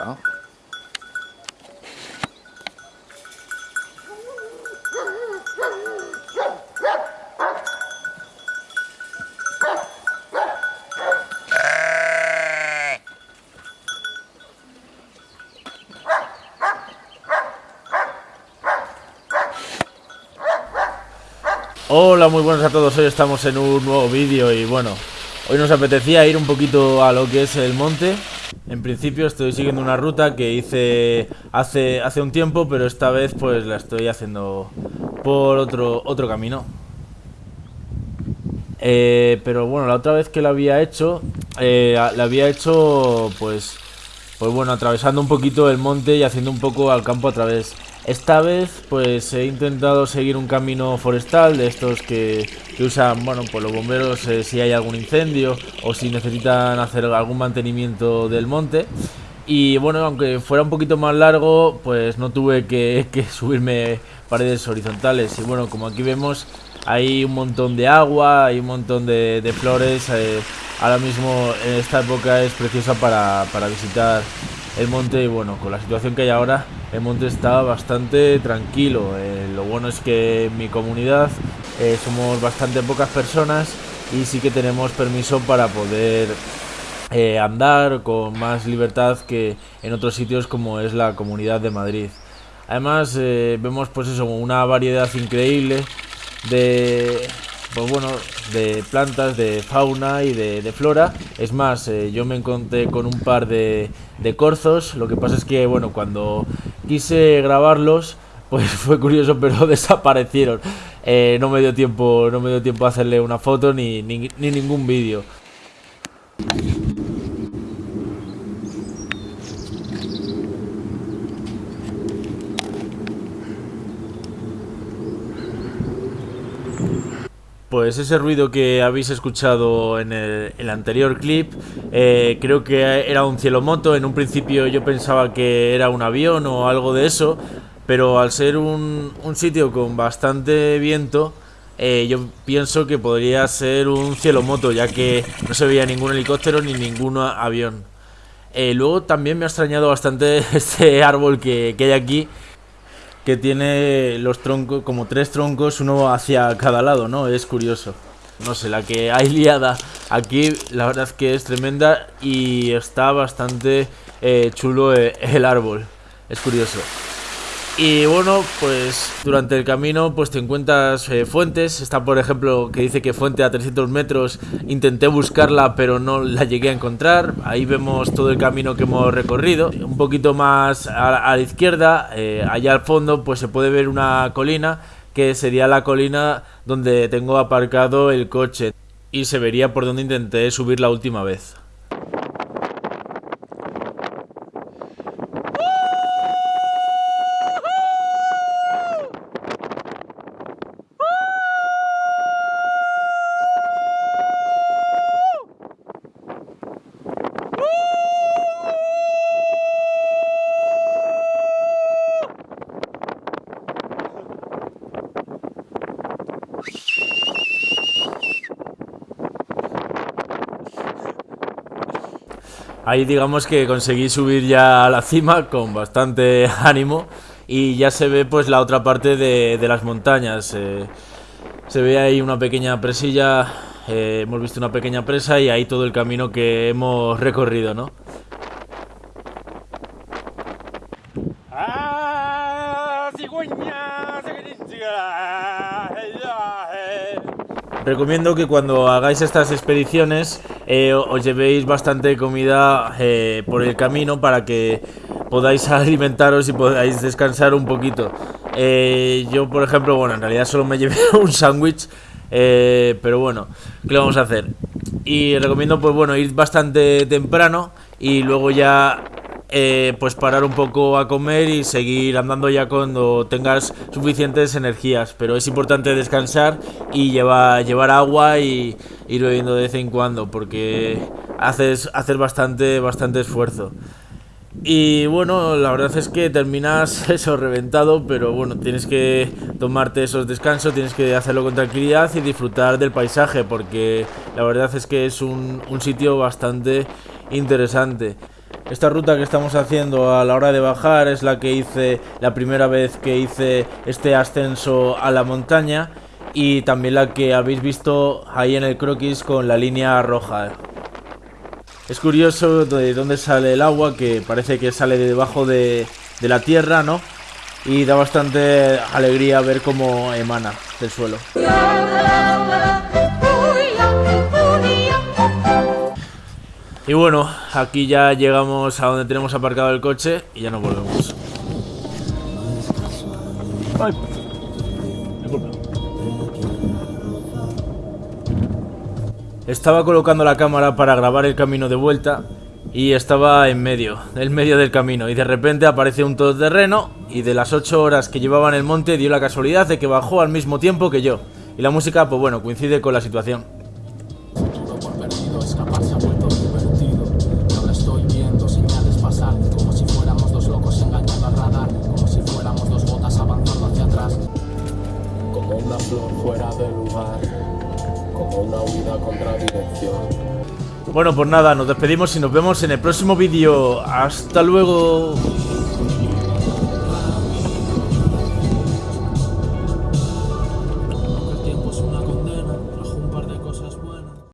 Hola. Muy buenas a todos. Hoy estamos en un nuevo vídeo y bueno, hoy nos apetecía ir un poquito a lo que es el monte. En principio estoy siguiendo una ruta que hice hace, hace un tiempo, pero esta vez pues la estoy haciendo por otro, otro camino. Eh, pero bueno, la otra vez que la había hecho, eh, la había hecho pues, pues bueno, atravesando un poquito el monte y haciendo un poco al campo a través. Esta vez pues he intentado seguir un camino forestal de estos que, usan, bueno, pues los bomberos eh, si hay algún incendio o si necesitan hacer algún mantenimiento del monte. Y bueno, aunque fuera un poquito más largo, pues no tuve que, subirme paredes horizontales. Y bueno, como aquí vemos, hay un montón de agua, hay un montón de, flores. Eh, ahora mismo en esta época es preciosa para, para visitar el monte bueno, con la situación que hay ahora, el monte está bastante tranquilo. Eh, lo bueno es que en mi comunidad eh, somos bastante pocas personas y sí que tenemos permiso para poder eh, andar con más libertad que en otros sitios como es la comunidad de Madrid. Además vemos pues eso, una variedad increíble de, pues bueno, de plantas, de fauna y de, flora. Es más, eh, yo me encontré con un par de, corzos. Lo que pasa es que, bueno, cuando quise grabarlos, pues fue curioso, pero desaparecieron. Eh, no me dio tiempo, no me dio tiempo a hacerle una foto ni, ni ningún vídeo. Pues ese ruido que habéis escuchado en el, anterior clip, eh, creo que era un cielomoto. En un principio yo pensaba que era un avión o algo de eso, pero al ser un, sitio con bastante viento, eh, yo pienso que podría ser un cielomoto, ya que no se veía ningún helicóptero ni ningún avión. Eh, luego también me ha extrañado bastante este árbol que, que hay aquí que tiene los troncos, como tres troncos, uno hacia cada lado, ¿no? Es curioso. No sé, la que hay liada aquí, la verdad es que es tremenda y está bastante eh, chulo eh, el árbol. Es curioso. Y bueno, pues durante el camino pues te encuentras eh, fuentes. Está por ejemplo que dice que fuente a 300 metros. Intenté buscarla pero no la llegué a encontrar. Ahí vemos todo el camino que hemos recorrido. Un poquito más a, la izquierda, eh, allá al fondo pues se puede ver una colina que sería la colina donde tengo aparcado el coche. Y se vería por donde intenté subir la última vez. Ahí digamos que conseguí subir ya a la cima con bastante ánimo y ya se ve pues la otra parte de, las montañas. Eh, se ve ahí una pequeña presilla, eh, hemos visto una pequeña presa y ahí todo el camino que hemos recorrido, ¿no? ¡Ah, Recomiendo que cuando hagáis estas expediciones eh, os llevéis bastante comida eh, por el camino para que podáis alimentaros y podáis descansar un poquito. Eh, yo, por ejemplo, bueno, en realidad solo me llevé un sándwich, pero bueno, ¿qué vamos a hacer? Y recomiendo, pues bueno, ir bastante temprano y luego ya eh, pues parar un poco a comer y seguir andando ya cuando tengas suficientes energías. Pero es importante descansar y llevar, llevar agua y ir bebiendo de vez en cuando porque haces, hacer bastante, bastante esfuerzo. Y bueno, la verdad es que terminas eso reventado, pero bueno, tienes que tomarte esos descansos, tienes que hacerlo con tranquilidad y disfrutar del paisaje, porque la verdad es que es un, un sitio bastante interesante. Esta ruta que estamos haciendo a la hora de bajar es la que hice la primera vez que hice este ascenso a la montaña y también la que habéis visto ahí en el croquis con la línea roja. Es curioso de dónde sale el agua, que parece que sale de debajo de, de la tierra, ¿no? Y da bastante alegría ver cómo emana del suelo. Y bueno, aquí ya llegamos a donde tenemos aparcado el coche y ya nos volvemos. Ay, Estaba colocando la cámara para grabar el camino de vuelta y estaba en medio, en medio del camino y de repente aparece un todoterreno y de las 8 horas que llevaba en el monte dio la casualidad de que bajó al mismo tiempo que yo. Y la música, pues bueno, coincide con la situación. Bueno, pues nada, nos despedimos y nos vemos en el próximo vídeo. Hasta luego.